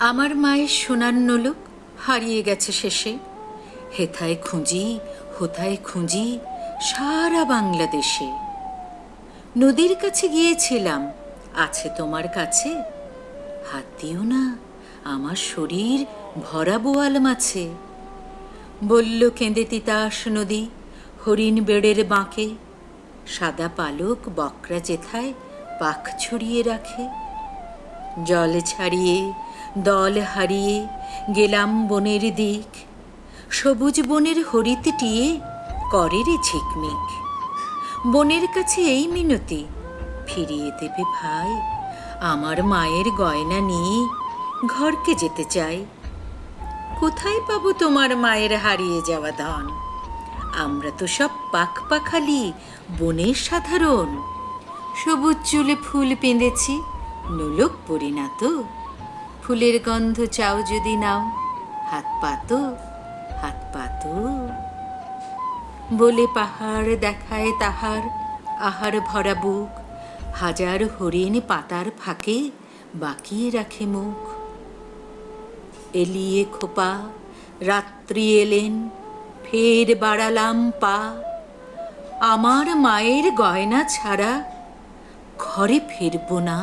আমার মায়ের সোনার নলুক হারিয়ে গেছে শেষে। হেথায় খুঁজি, হোথায় খুঁজি সারা বাংলাদেশে। নদীর কাছে গিয়েছিলাম, আছে তোমার কাছে। হাত দিও না, আমার শরীর ভরা বোয়াল মাছে। বলল, কেঁদে তিতাস নদী, হরিণ বেড়ের বাঁকে। সাদা পালক বকরা জেথায় পাখ ছড়িয়ে রাখে। জল ছাড়িয়ে, দল হারিয়ে গেলাম বনের দিক। সবুজ বনের হরিত টিয়ে করে রে ঝিকমিক। বনের কাছে এই মিনতি, ফিরিয়ে দেবে ভাই। আমার মায়ের গয়না নিয়ে ঘরকে যেতে চাই। কোথায় পাবো তোমার মায়ের হারিয়ে যাওয়া ধন? আমরা তো সব পাখ পাখালি, বনের সাধারণ। সবুজ চুলে ফুল পেঁধেছি নোলক পরি না তো। ফুলের গন্ধ চাও যদি নাও, হাত পাতো হাত পাতো বলে পাহাড় দেখায় তাহার, আহার ভরা বুক, হাজার হরিণ পাতার ফাঁকে বাকিয়ে রাখে মুখ। এলিয়ে খোপা, রাত্রি এলেন, ফের বাড়ালাম পা। আমার মায়ের গয়না ছাড়া ঘরে ফিরব না।